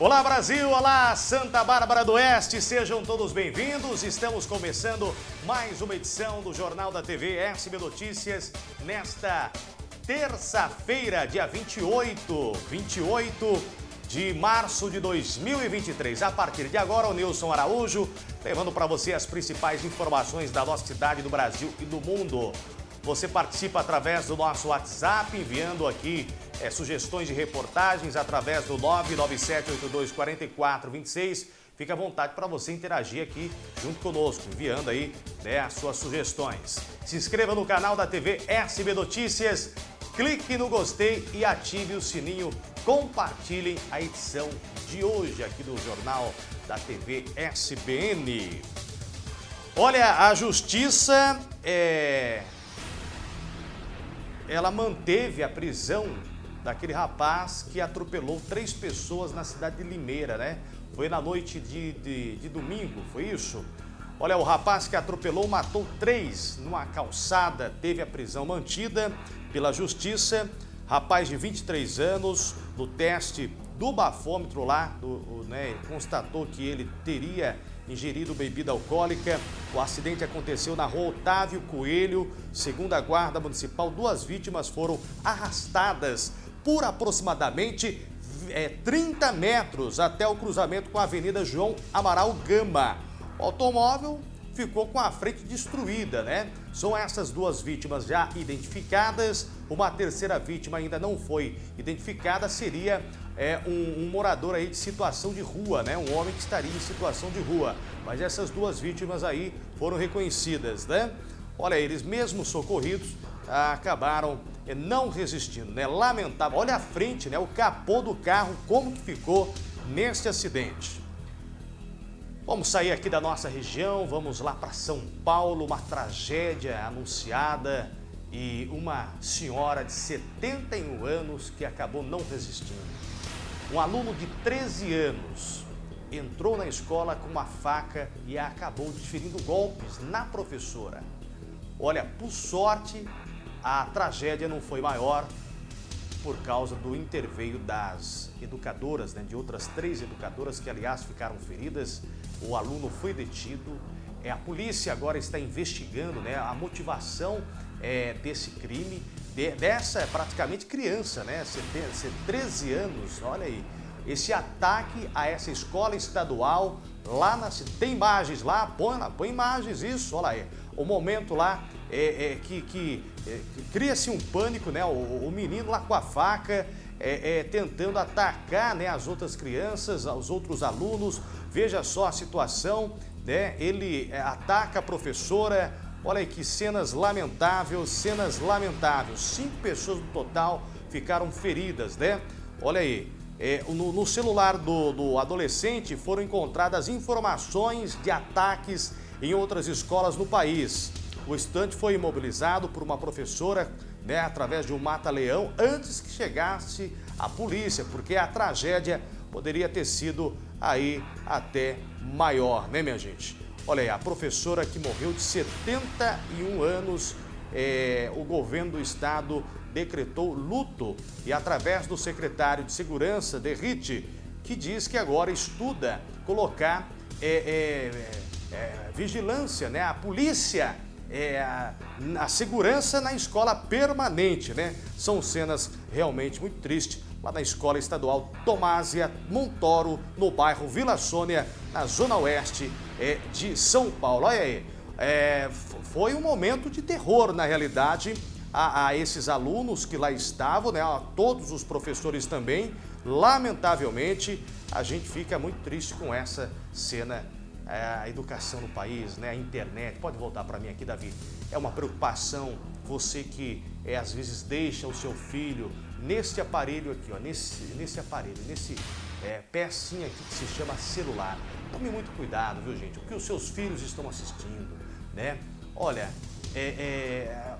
Olá Brasil, olá Santa Bárbara do Oeste, sejam todos bem-vindos. Estamos começando mais uma edição do Jornal da TV SB Notícias nesta terça-feira, dia 28, 28 de março de 2023. A partir de agora, o Nilson Araújo levando para você as principais informações da nossa cidade, do Brasil e do mundo. Você participa através do nosso WhatsApp, enviando aqui é, sugestões de reportagens através do 997824426. Fique à vontade para você interagir aqui junto conosco, enviando aí né, as suas sugestões. Se inscreva no canal da TV SB Notícias, clique no gostei e ative o sininho. Compartilhem a edição de hoje aqui do Jornal da TV SBN. Olha, a Justiça é, ela manteve a prisão daquele rapaz que atropelou três pessoas na cidade de Limeira, né? Foi na noite de, de, de domingo, foi isso? Olha, o rapaz que atropelou matou três numa calçada, teve a prisão mantida pela justiça. Rapaz de 23 anos, no teste do bafômetro lá, do, né, constatou que ele teria ingerido bebida alcoólica. O acidente aconteceu na rua Otávio Coelho. Segundo a Guarda Municipal, duas vítimas foram arrastadas por aproximadamente é, 30 metros até o cruzamento com a Avenida João Amaral Gama. O automóvel ficou com a frente destruída, né? São essas duas vítimas já identificadas. Uma terceira vítima ainda não foi identificada, seria é, um, um, morador aí de situação de rua, né? Um homem que estaria em situação de rua. Mas essas duas vítimas aí foram reconhecidas, né? Olha, eles mesmo socorridos acabaram é, não resistindo, né? Lamentável. Olha a frente, né? O capô do carro, como que ficou neste acidente. Vamos sair aqui da nossa região, vamos lá para São Paulo, uma tragédia anunciada e uma senhora de 71 anos que acabou não resistindo. Um aluno de 13 anos entrou na escola com uma faca e acabou desferindo golpes na professora. Olha, por sorte, a tragédia não foi maior por causa do interveio das educadoras, né, de outras três educadoras que, aliás, ficaram feridas. O aluno foi detido. É, a polícia agora está investigando né, a motivação é, desse crime de, dessa praticamente criança, né? Você tem, você 13 anos, olha aí. Esse ataque a essa escola estadual lá na tem imagens lá, põe, põe imagens, isso, olha aí. O momento lá é, é que, que, é, cria-se um pânico, né? O, o, menino lá com a faca é, é, tentando atacar né, as outras crianças, os outros alunos. Veja só a situação, né? Ele é, ataca a professora, Olha aí que cenas lamentáveis, cenas lamentáveis. Cinco pessoas no total ficaram feridas, né? Olha aí, é, no, no, celular do, do adolescente foram encontradas informações de ataques em outras escolas no país. O estante foi imobilizado por uma professora, né, através de um mata-leão, antes que chegasse a polícia, porque a tragédia poderia ter sido aí até maior, né, minha gente? Olha aí, a professora que morreu de 71 anos, é, o governo do estado decretou luto e através do secretário de Segurança, Derrite, que diz que agora estuda colocar é, é, é vigilância, né? a polícia, é, a, a segurança na escola permanente. Né? São cenas realmente muito tristes lá na Escola Estadual Tomásia Montoro, no bairro Vila Sônia, na Zona Oeste é, de São Paulo. Olha aí, é, foi um momento de terror, na realidade, a, a, esses alunos que lá estavam, né, a todos os professores também. Lamentavelmente, a gente fica muito triste com essa cena a educação no país, né, a internet. Pode voltar para mim aqui, Davi. É uma preocupação você que é, às vezes deixa o seu filho nesse aparelho aqui, ó, nesse, nesse aparelho, nesse é, aqui que se chama celular. Tome muito cuidado, viu gente? O que os seus filhos estão assistindo, né? Olha, é, é,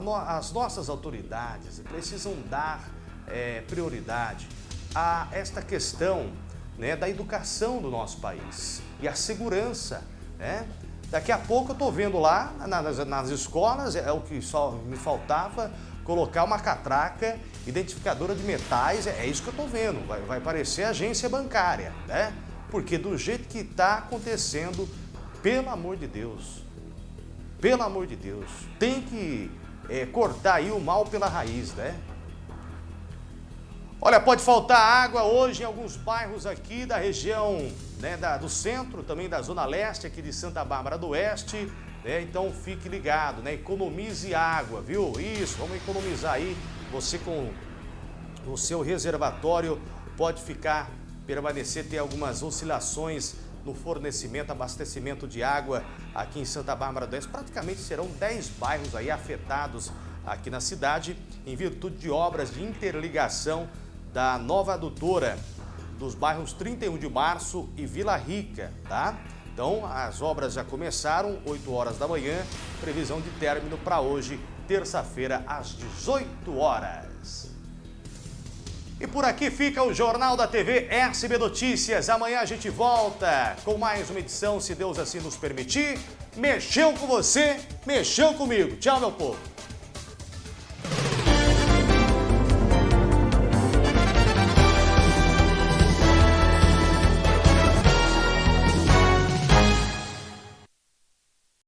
no, as nossas autoridades precisam dar é, prioridade a esta questão né, da educação do nosso país e a segurança, né? Daqui a pouco eu estou vendo lá nas, nas escolas, é o que só me faltava, colocar uma catraca identificadora de metais, é, é isso que eu estou vendo, vai, vai parecer agência bancária, né? Porque do jeito que está acontecendo, pelo amor de Deus, pelo amor de Deus, tem que é, cortar aí o mal pela raiz, né? Olha, pode faltar água hoje em alguns bairros aqui da região né, da, do centro, também da zona leste aqui de Santa Bárbara do Oeste. Né? Então fique ligado, né? economize água, viu? Isso, vamos economizar aí. Você com o seu reservatório pode ficar, permanecer, ter algumas oscilações no fornecimento, abastecimento de água aqui em Santa Bárbara do Oeste. Praticamente serão 10 bairros aí afetados aqui na cidade em virtude de obras de interligação da nova adutora dos bairros 31 de Março e Vila Rica, tá? Então, as obras já começaram, 8 horas da manhã, previsão de término para hoje, terça-feira, às 18 horas. E por aqui fica o Jornal da TV SB Notícias. Amanhã a gente volta com mais uma edição, se Deus assim nos permitir. Mexeu com você, mexeu comigo. Tchau, meu povo.